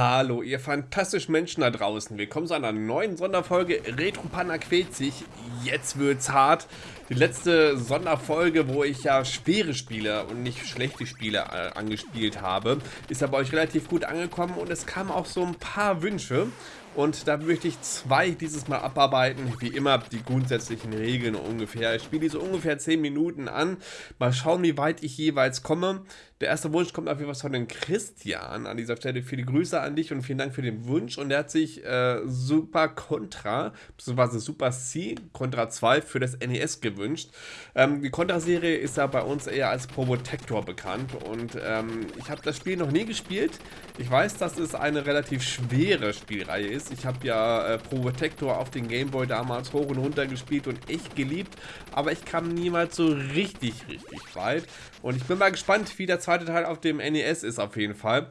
Hallo, ihr fantastischen Menschen da draußen. Willkommen zu einer neuen Sonderfolge Retro Panda quält sich. Jetzt wird's hart. Die letzte Sonderfolge, wo ich ja schwere Spiele und nicht schlechte Spiele äh, angespielt habe, ist ja bei euch relativ gut angekommen und es kamen auch so ein paar Wünsche. Und da möchte ich zwei dieses Mal abarbeiten. Wie immer die grundsätzlichen Regeln ungefähr. Ich spiele die so ungefähr 10 Minuten an. Mal schauen, wie weit ich jeweils komme. Der erste Wunsch kommt auf jeden Fall von den Christian. An dieser Stelle viele Grüße an dich und vielen Dank für den Wunsch. Und er hat sich äh, Super Contra, beziehungsweise Super C Contra 2 für das NES gewünscht. Ähm, die Contra-Serie ist ja bei uns eher als Probotector bekannt. Und ähm, ich habe das Spiel noch nie gespielt. Ich weiß, dass es eine relativ schwere Spielreihe ist. Ich habe ja äh, Protector auf den Gameboy damals hoch und runter gespielt und echt geliebt, aber ich kam niemals so richtig, richtig weit. Und ich bin mal gespannt, wie der zweite Teil auf dem NES ist auf jeden Fall.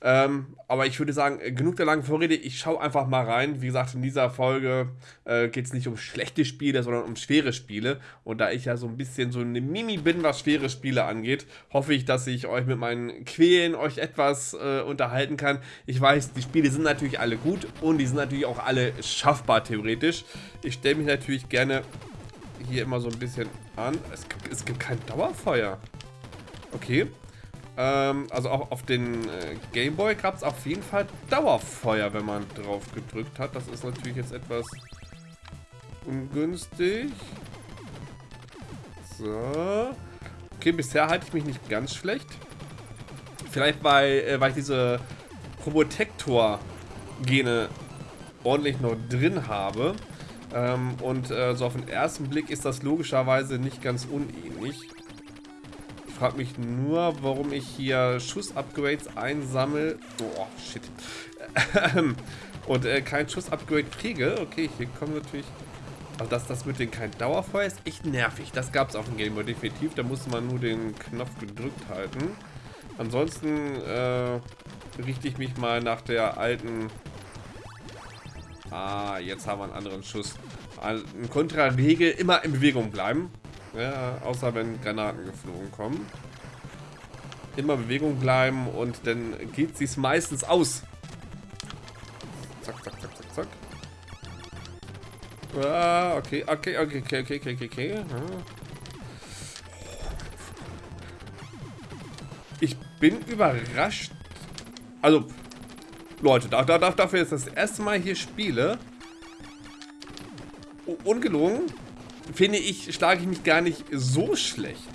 Ähm, aber ich würde sagen, genug der langen Vorrede. Ich schaue einfach mal rein. Wie gesagt, in dieser Folge äh, geht es nicht um schlechte Spiele, sondern um schwere Spiele. Und da ich ja so ein bisschen so eine Mimi bin, was schwere Spiele angeht, hoffe ich, dass ich euch mit meinen Quälen euch etwas äh, unterhalten kann. Ich weiß, die Spiele sind natürlich alle gut und die sind natürlich auch alle schaffbar theoretisch. Ich stelle mich natürlich gerne hier immer so ein bisschen an. Es, es gibt kein Dauerfeuer. Okay. Ähm, also auch auf den äh, Gameboy gab es auf jeden Fall Dauerfeuer, wenn man drauf gedrückt hat. Das ist natürlich jetzt etwas ungünstig. So. Okay, bisher halte ich mich nicht ganz schlecht. Vielleicht, weil, äh, weil ich diese Probotector-Gene ordentlich noch drin habe. Ähm, und äh, so auf den ersten Blick ist das logischerweise nicht ganz unähnlich frage mich nur, warum ich hier Schuss-Upgrades einsammle. Oh, shit. Und äh, kein Schuss-Upgrade kriege. Okay, hier kommen natürlich... Also dass das mit den kein Dauerfeuer ist echt nervig. Das gab es auf dem Gameboy definitiv. Da musste man nur den Knopf gedrückt halten. Ansonsten äh, richte ich mich mal nach der alten... Ah, jetzt haben wir einen anderen Schuss. Ein Kontra-Regel, immer in Bewegung bleiben. Ja, außer wenn Granaten geflogen kommen. Immer Bewegung bleiben und dann geht es meistens aus. Zack, zack, zack, zack, zack. Ah, okay, okay, okay, okay, okay, okay, okay. Ich bin überrascht. Also, Leute, da, da, dafür ist das erste Mal hier spiele. Ungelogen finde ich, schlage ich mich gar nicht so schlecht.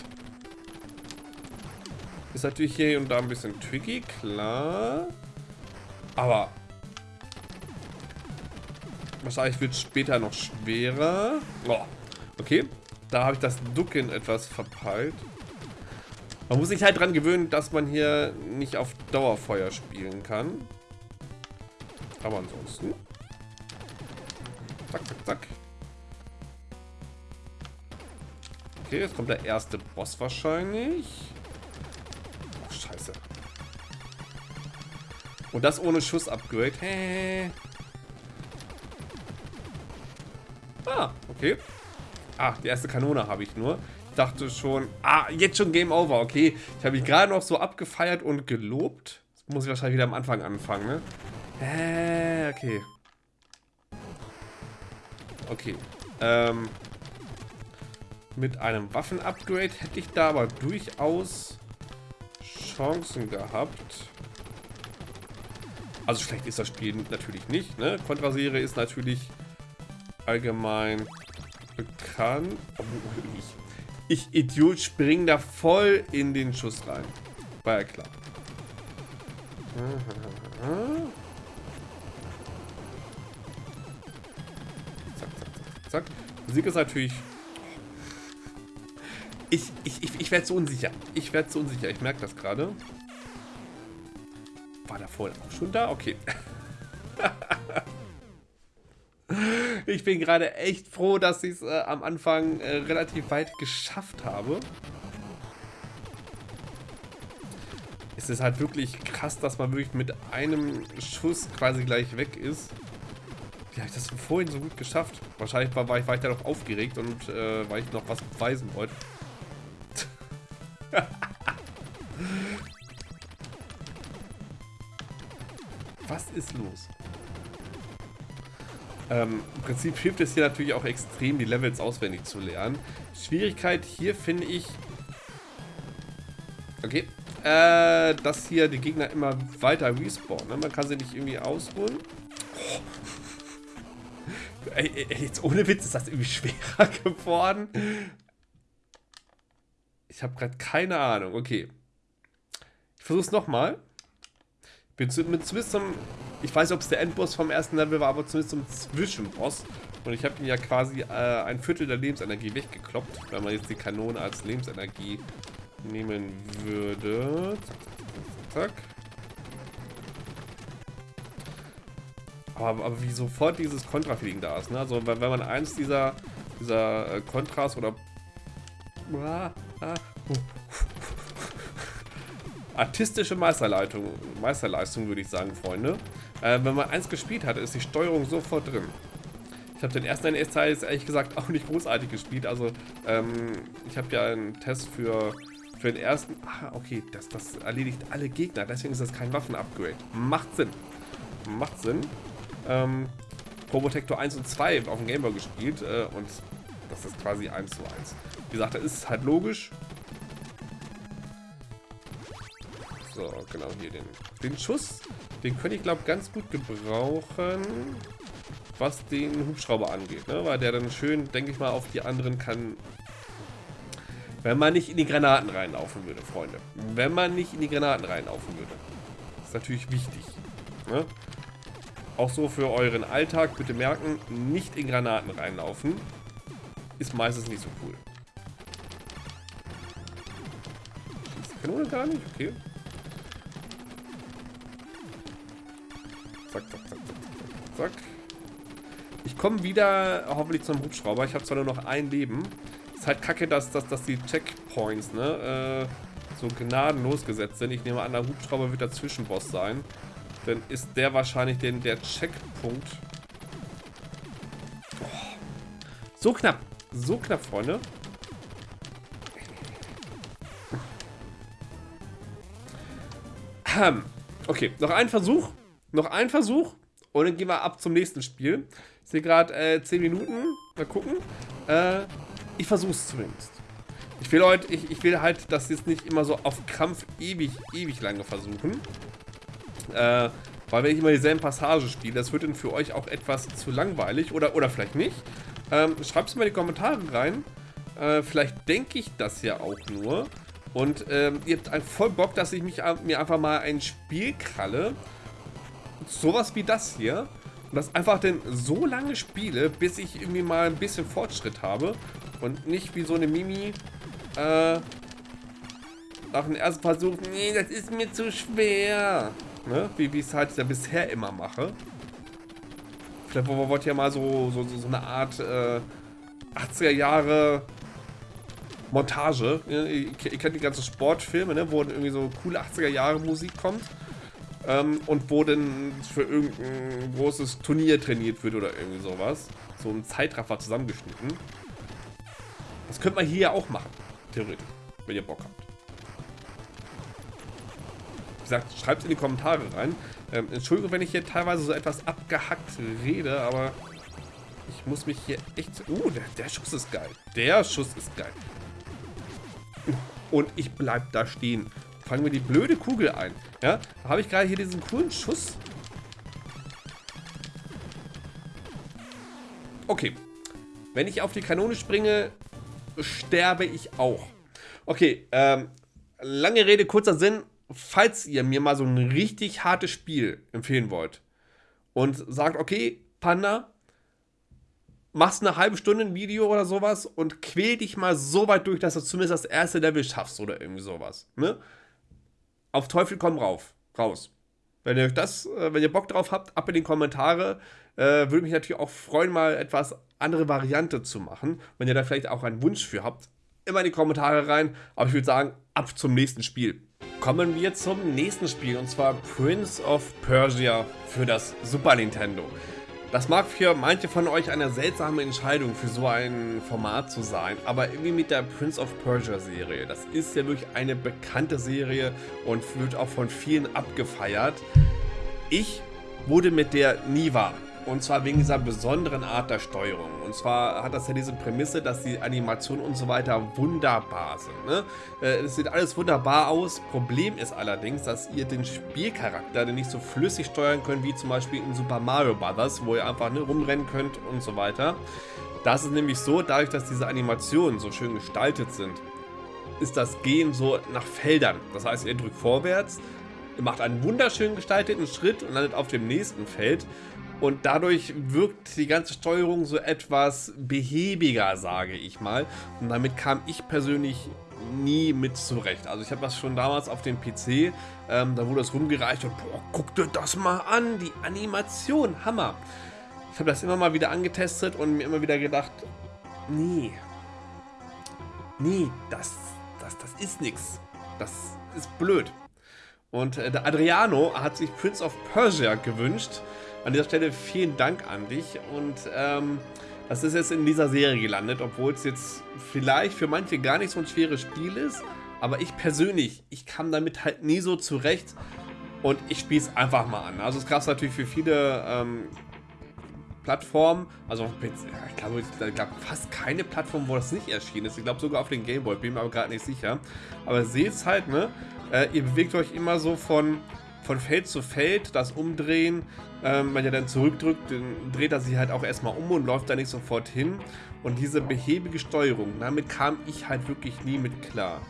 Ist natürlich hier und da ein bisschen tricky, klar. Aber wahrscheinlich wird es später noch schwerer. Oh, okay, da habe ich das Ducken etwas verpeilt. Man muss sich halt dran gewöhnen, dass man hier nicht auf Dauerfeuer spielen kann. Aber ansonsten... Zack, zack, zack. Okay, jetzt kommt der erste Boss wahrscheinlich. Oh, scheiße. Und das ohne Schuss-Upgrade. Hey. Ah, okay. Ah, die erste Kanone habe ich nur. Ich dachte schon... Ah, jetzt schon Game Over, okay. Ich habe mich gerade noch so abgefeiert und gelobt. Jetzt muss ich wahrscheinlich wieder am Anfang anfangen, ne? Äh, okay. Okay. Ähm... Mit einem Waffen-Upgrade hätte ich da aber durchaus Chancen gehabt. Also schlecht ist das Spiel natürlich nicht. Ne? Contra-Serie ist natürlich allgemein bekannt. Oh, ich, ich Idiot spring da voll in den Schuss rein. War ja klar. Zack, zack, zack, zack. Musik ist natürlich ich, ich, ich, ich werde so unsicher. Ich werde so unsicher. Ich merke das gerade. War da vorhin auch schon da? Okay. ich bin gerade echt froh, dass ich es äh, am Anfang äh, relativ weit geschafft habe. Es ist halt wirklich krass, dass man wirklich mit einem Schuss quasi gleich weg ist. Wie habe ich das vorhin so gut geschafft? Wahrscheinlich war, war, ich, war ich da noch aufgeregt und äh, weil ich noch was beweisen wollte. Was ist los? Ähm, Im Prinzip hilft es hier natürlich auch extrem, die Levels auswendig zu lernen. Schwierigkeit hier finde ich... Okay. Äh, dass hier die Gegner immer weiter respawnen. Ne? Man kann sie nicht irgendwie ausholen. Oh. Ey, ey, jetzt ohne Witz ist das irgendwie schwerer geworden. Ich habe gerade keine Ahnung. Okay. Ich versuche es nochmal. Bin zu, mit, zumindest zum ich weiß nicht, ob es der Endboss vom ersten Level war, aber zumindest zum Zwischenboss. Und ich habe ihn ja quasi äh, ein Viertel der Lebensenergie weggekloppt, wenn man jetzt die Kanone als Lebensenergie nehmen würde. Zack. Aber, aber wie sofort dieses Kontra-Feeling da ist, ne? Also wenn, wenn man eins dieser, dieser äh, Kontras oder... Ah, artistische Meisterleitung, Meisterleistung, würde ich sagen, Freunde. Äh, wenn man eins gespielt hat, ist die Steuerung sofort drin. Ich habe den ersten NES-Teil ehrlich gesagt auch nicht großartig gespielt. Also, ähm, ich habe ja einen Test für, für den ersten... Ah, okay, das, das erledigt alle Gegner. Deswegen ist das kein Waffen-Upgrade. Macht Sinn. Macht Sinn. Ähm, Probotector 1 und 2 auf dem Gameboy gespielt. Äh, und das ist quasi 1 zu 1. Wie gesagt, das ist halt logisch. So, genau hier den, den Schuss. Den könnte ich, glaube ganz gut gebrauchen, was den Hubschrauber angeht. Ne? Weil der dann schön, denke ich mal, auf die anderen kann... Wenn man nicht in die Granaten reinlaufen würde, Freunde. Wenn man nicht in die Granaten reinlaufen würde. ist natürlich wichtig. Ne? Auch so für euren Alltag, bitte merken, nicht in Granaten reinlaufen. Ist meistens nicht so cool. Kanone gar nicht? Okay. Zack, zack, zack, zack, zack. Ich komme wieder hoffentlich zum Hubschrauber. Ich habe zwar nur noch ein Leben. Ist halt kacke, dass, dass, dass die Checkpoints, ne, äh, so gnadenlos gesetzt sind. Ich nehme an, der Hubschrauber wird der Zwischenboss sein. Dann ist der wahrscheinlich den, der Checkpunkt. Oh. So knapp. So knapp, Freunde. Okay, noch ein Versuch. Noch ein Versuch und dann gehen wir ab zum nächsten Spiel. Ich sehe gerade äh, 10 Minuten. Mal gucken. Äh, ich versuche es zumindest. Ich will heute, ich, ich will halt das jetzt nicht immer so auf Krampf ewig, ewig lange versuchen. Äh, weil wenn ich immer dieselben Passagen spiele, das wird dann für euch auch etwas zu langweilig. Oder, oder vielleicht nicht. Ähm, Schreibt es mal in die Kommentare rein. Äh, vielleicht denke ich das ja auch nur. Und ähm, ihr habt voll Bock, dass ich mich, mir einfach mal ein Spiel kralle sowas wie das hier und das einfach denn so lange spiele, bis ich irgendwie mal ein bisschen Fortschritt habe und nicht wie so eine Mimi äh, nach dem ersten Versuch, nee, das ist mir zu schwer, ne? wie ich es halt ja bisher immer mache. Vielleicht wollt ihr ja mal so, so, so eine Art äh, 80er Jahre Montage. Ihr, kennt die ganzen Sportfilme, ne, wo irgendwie so coole 80er Jahre Musik kommt ähm, und wo denn für irgendein großes Turnier trainiert wird oder irgendwie sowas. So ein Zeitraffer zusammengeschnitten. Das könnte man hier ja auch machen, theoretisch, wenn ihr Bock habt. Wie gesagt, schreibt es in die Kommentare rein. Ähm, Entschuldigung, wenn ich hier teilweise so etwas abgehackt rede, aber ich muss mich hier echt... Uh, der, der Schuss ist geil. Der Schuss ist geil. Und ich bleib da stehen fangen wir die blöde Kugel ein. Ja, da habe ich gerade hier diesen coolen Schuss. Okay. Wenn ich auf die Kanone springe, sterbe ich auch. Okay, ähm, lange Rede, kurzer Sinn. Falls ihr mir mal so ein richtig hartes Spiel empfehlen wollt und sagt, okay, Panda, machst eine halbe Stunde ein Video oder sowas und quäl dich mal so weit durch, dass du zumindest das erste Level schaffst oder irgendwie sowas. Ne? auf Teufel komm rauf, raus. Wenn ihr das, äh, wenn ihr Bock drauf habt, ab in die Kommentare. Äh, würde mich natürlich auch freuen, mal etwas andere Variante zu machen. Wenn ihr da vielleicht auch einen Wunsch für habt, immer in die Kommentare rein. Aber ich würde sagen, ab zum nächsten Spiel. Kommen wir zum nächsten Spiel und zwar Prince of Persia für das Super Nintendo. Das mag für manche von euch eine seltsame Entscheidung für so ein Format zu sein, aber irgendwie mit der Prince of Persia Serie. Das ist ja wirklich eine bekannte Serie und wird auch von vielen abgefeiert. Ich wurde mit der nie warm. Und zwar wegen dieser besonderen Art der Steuerung. Und zwar hat das ja diese Prämisse, dass die Animationen und so weiter wunderbar sind. Ne? Äh, es sieht alles wunderbar aus. Problem ist allerdings, dass ihr den Spielcharakter nicht so flüssig steuern könnt, wie zum Beispiel in Super Mario Bros., wo ihr einfach ne, rumrennen könnt und so weiter. Das ist nämlich so, dadurch, dass diese Animationen so schön gestaltet sind, ist das Gehen so nach Feldern. Das heißt, ihr drückt vorwärts, macht einen wunderschön gestalteten Schritt und landet auf dem nächsten Feld. Und dadurch wirkt die ganze Steuerung so etwas behäbiger, sage ich mal. Und damit kam ich persönlich nie mit zurecht. Also ich habe das schon damals auf dem PC, ähm, da wurde das rumgereicht und boah, guck dir das mal an, die Animation, Hammer. Ich habe das immer mal wieder angetestet und mir immer wieder gedacht, nee, nee, das, das, das ist nichts. Das ist blöd. Und äh, der Adriano hat sich Prince of Persia gewünscht. An dieser Stelle vielen Dank an dich und ähm, das ist jetzt in dieser Serie gelandet, obwohl es jetzt vielleicht für manche gar nicht so ein schweres Spiel ist, aber ich persönlich, ich kam damit halt nie so zurecht und ich spiele es einfach mal an. Also es gab es natürlich für viele ähm, Plattformen, also ich glaube, es gab fast keine Plattform, wo das nicht erschienen ist. Ich glaube sogar auf den Gameboy, bin mir aber gerade nicht sicher. Aber seht es halt, ne? Äh, ihr bewegt euch immer so von von Feld zu Feld, das Umdrehen, ähm, wenn ihr dann zurückdrückt, dann dreht er sich halt auch erstmal um und läuft da nicht sofort hin. Und diese behäbige Steuerung, damit kam ich halt wirklich nie mit klar.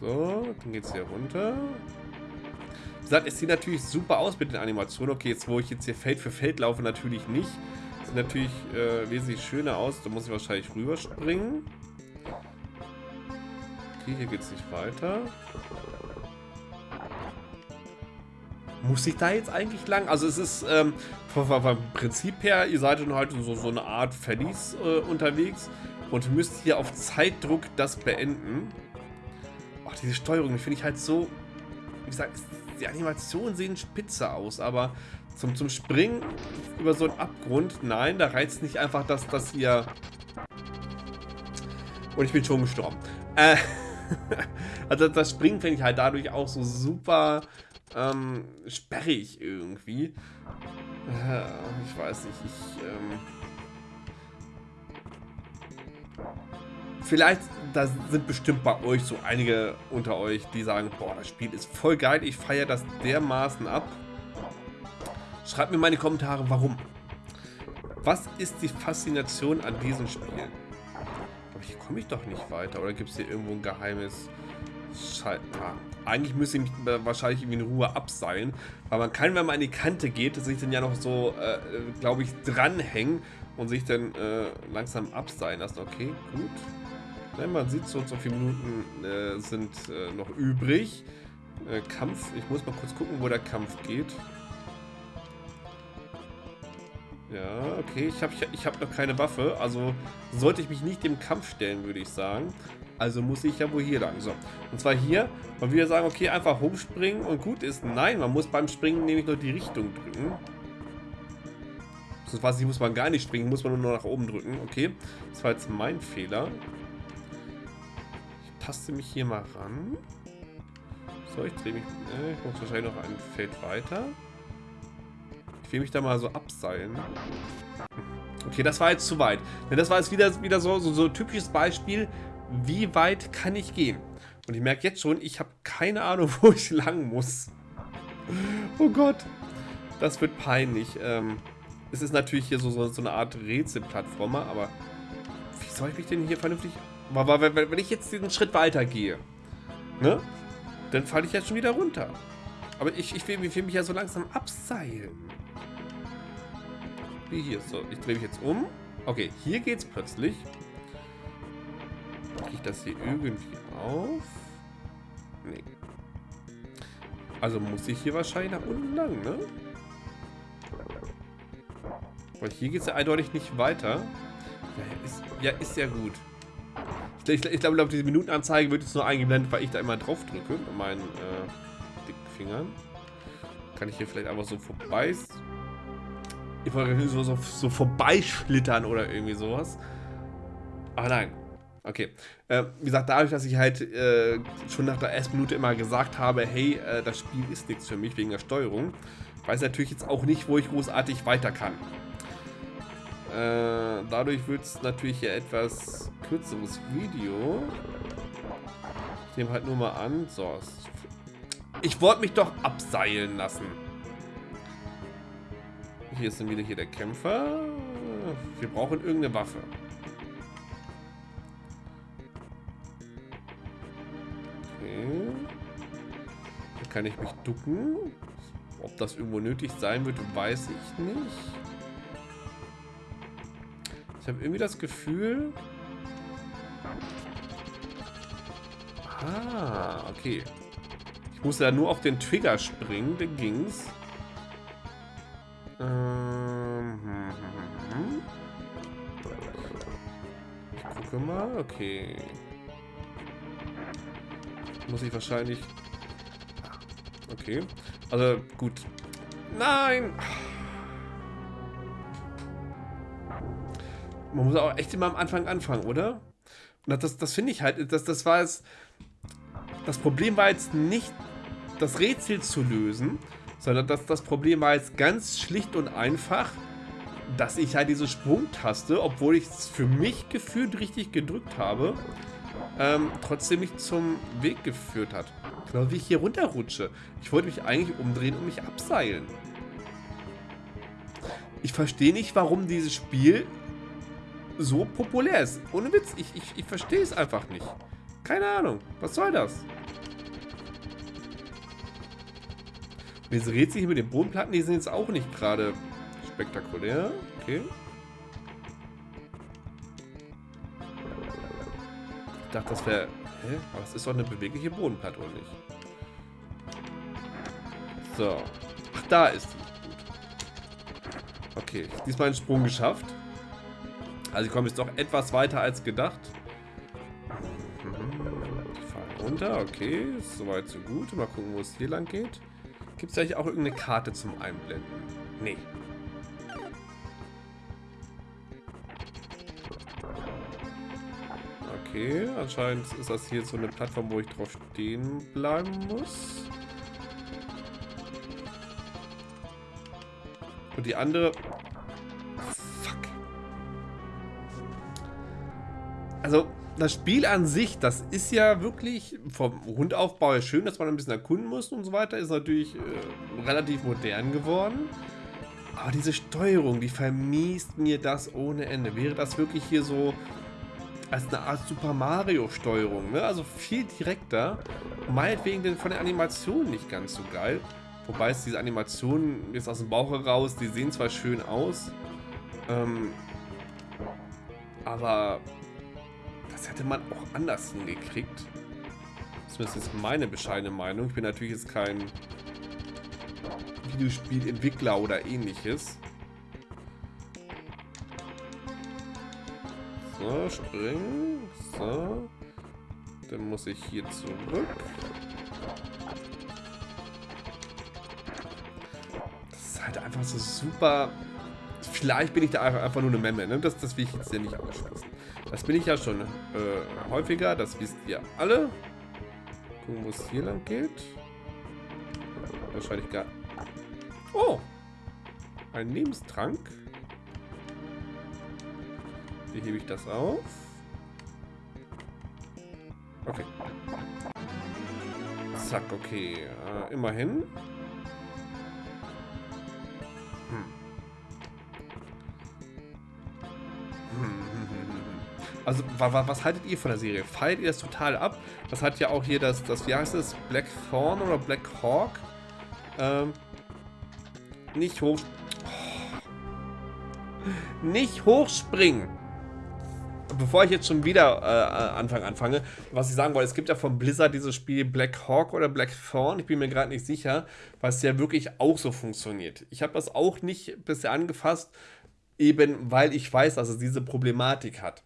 So, dann geht es hier runter. Wie gesagt, es sieht natürlich super aus mit den Animationen. Okay, jetzt wo ich jetzt hier Feld für Feld laufe, natürlich nicht. Sieht natürlich äh, wesentlich schöner aus. Da muss ich wahrscheinlich rüberspringen. Okay, hier geht es nicht weiter. Muss ich da jetzt eigentlich lang? Also es ist ähm, vom, vom, Prinzip her, ihr seid dann halt so, so eine Art Verlies äh, unterwegs und müsst hier auf Zeitdruck das beenden. Oh, diese Steuerung, die finde ich halt so, wie gesagt, die Animationen sehen spitze aus, aber zum, zum Springen über so einen Abgrund, nein, da reizt nicht einfach, dass, dass ihr... Und ich bin schon gestorben. Äh, also das Springen finde ich halt dadurch auch so super ähm, sperrig irgendwie. Äh, ich weiß nicht, ich, ähm, Vielleicht, da sind bestimmt bei euch so einige unter euch, die sagen, boah, das Spiel ist voll geil, ich feiere das dermaßen ab. Schreibt mir meine Kommentare, warum. Was ist die Faszination an diesem Spiel? Aber hier komme ich doch nicht weiter. Oder gibt es hier irgendwo ein geheimes... Scheiße. Ah, eigentlich müsste ich mich wahrscheinlich irgendwie in Ruhe abseilen. Weil man kann, wenn man an die Kante geht, sich dann ja noch so, äh, glaube ich, dranhängen und sich dann äh, langsam abseilen lassen. Okay, gut. Ja, man sieht, so so viele Minuten äh, sind äh, noch übrig. Äh, Kampf, ich muss mal kurz gucken, wo der Kampf geht. Ja, okay, ich habe ich hab noch keine Waffe, also sollte ich mich nicht dem Kampf stellen, würde ich sagen. Also muss ich ja wohl hier lang. So. Und zwar hier, man wieder sagen, okay, einfach hochspringen und gut ist. Nein, man muss beim Springen nämlich nur die Richtung drücken. Weiß ich, muss man gar nicht springen, muss man nur nach oben drücken. Okay, das war jetzt mein Fehler. Ich taste mich hier mal ran. So, ich drehe mich. Äh, ich muss wahrscheinlich noch ein Feld weiter. Will mich da mal so abseilen. Okay, das war jetzt zu weit. Denn das war jetzt wieder, wieder so, so, so ein typisches Beispiel wie weit kann ich gehen? Und ich merke jetzt schon, ich habe keine Ahnung, wo ich lang muss. Oh Gott. Das wird peinlich. Ähm, es ist natürlich hier so, so, so eine Art Rätselplattformer, aber wie soll ich mich denn hier vernünftig... Wenn ich jetzt diesen Schritt weiter gehe, ne? Dann falle ich jetzt schon wieder runter. Aber ich, ich, will, ich will mich ja so langsam abseilen. Wie hier. So, ich drehe mich jetzt um. Okay, hier geht's plötzlich. Kriege ich das hier irgendwie auf? Nee. Also muss ich hier wahrscheinlich nach unten lang, ne? Weil hier geht es ja eindeutig nicht weiter. Ja, ist ja, ist ja gut. Ich, ich, ich glaube, diese Minutenanzeige wird jetzt nur eingeblendet, weil ich da immer drauf drücke meinen äh, Fingern. Kann ich hier vielleicht einfach so vorbei... Ich wollte so, so, so vorbeischlittern oder irgendwie sowas. Aber nein, Okay. Äh, wie gesagt, dadurch, dass ich halt äh, schon nach der ersten Minute immer gesagt habe, hey, äh, das Spiel ist nichts für mich wegen der Steuerung, weiß natürlich jetzt auch nicht, wo ich großartig weiter kann. Äh, dadurch wird es natürlich ja etwas kürzeres Video. Ich nehme halt nur mal an. So. Ich wollte mich doch abseilen lassen. Hier ist dann wieder hier der Kämpfer. Wir brauchen irgendeine Waffe. Okay. Hier kann ich mich ducken. Ob das irgendwo nötig sein wird, weiß ich nicht. Ich habe irgendwie das Gefühl... Ah, okay. Musste ja nur auf den Trigger springen, dann ging's. Ähm, hm, ich gucke mal, okay. Muss ich wahrscheinlich... Okay. Also, gut. Nein! Man muss auch echt immer am Anfang anfangen, oder? Und das, das finde ich halt, das, das war es. Das Problem war jetzt nicht, das Rätsel zu lösen, sondern das, das Problem war jetzt ganz schlicht und einfach, dass ich halt diese Sprungtaste, obwohl ich es für mich gefühlt richtig gedrückt habe, ähm, trotzdem nicht zum Weg geführt hat. Genau wie ich hier runterrutsche. Ich wollte mich eigentlich umdrehen und mich abseilen. Ich verstehe nicht, warum dieses Spiel so populär ist. Ohne Witz, ich, ich, ich verstehe es einfach nicht. Keine Ahnung. Was soll das? Und diese Rätsel hier mit den Bodenplatten, die sind jetzt auch nicht gerade spektakulär. Okay. Ich dachte, das wäre... Hä? Aber es ist doch eine bewegliche Bodenplatte, oder nicht? So. Ach, da ist die. Okay, diesmal einen Sprung geschafft. Also ich komme jetzt doch etwas weiter als gedacht. Ich fahre runter, okay. Soweit so gut. Mal gucken, wo es hier lang geht. Gibt es eigentlich auch irgendeine Karte zum Einblenden? Nee. Okay, anscheinend ist das hier so eine Plattform, wo ich drauf stehen bleiben muss. Und die andere also das Spiel an sich, das ist ja wirklich vom Rundaufbau her schön, dass man ein bisschen erkunden muss und so weiter, ist natürlich äh, relativ modern geworden. Aber diese Steuerung, die vermiest mir das ohne Ende. Wäre das wirklich hier so als eine Art Super Mario Steuerung, ne? Also viel direkter. Meinetwegen denn von der Animation nicht ganz so geil. Wobei es diese Animationen jetzt aus dem Bauch heraus, die sehen zwar schön aus, ähm, aber das hätte man auch anders hingekriegt. Zumindest ist meine bescheidene Meinung. Ich bin natürlich jetzt kein Videospielentwickler oder ähnliches. So, springen. So. Dann muss ich hier zurück. Das ist halt einfach so super... Vielleicht bin ich da einfach nur eine Memme, ne? Das, das will ich jetzt ja nicht ausschließen. Das bin ich ja schon äh, häufiger, das wisst ihr alle. Gucken, wo es hier lang geht. Wahrscheinlich gar... Oh! Ein Lebenstrank. Wie hebe ich das auf? Okay. Zack, okay. Äh, immerhin. Also, was haltet ihr von der Serie? Feiert ihr das total ab? Das hat ja auch hier das, das wie heißt es? Black Thorn oder Black Hawk? Ähm, nicht hoch... Oh. Nicht hochspringen! Bevor ich jetzt schon wieder äh, Anfang anfange, was ich sagen wollte, es gibt ja von Blizzard dieses Spiel Black Hawk oder Black Thorn, ich bin mir gerade nicht sicher, was ja wirklich auch so funktioniert. Ich habe das auch nicht bisher angefasst, eben weil ich weiß, dass es diese Problematik hat.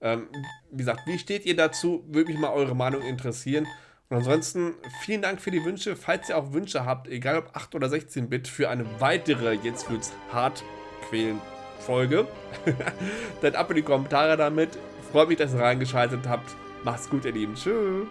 Ähm, wie gesagt, wie steht ihr dazu? Würde mich mal eure Meinung interessieren. Und ansonsten vielen Dank für die Wünsche. Falls ihr auch Wünsche habt, egal ob 8 oder 16-Bit, für eine weitere Jetzt wird's hart quälen Folge, dann ab in die Kommentare damit. Freut mich, dass ihr reingeschaltet habt. Macht's gut, ihr Lieben. Tschüss.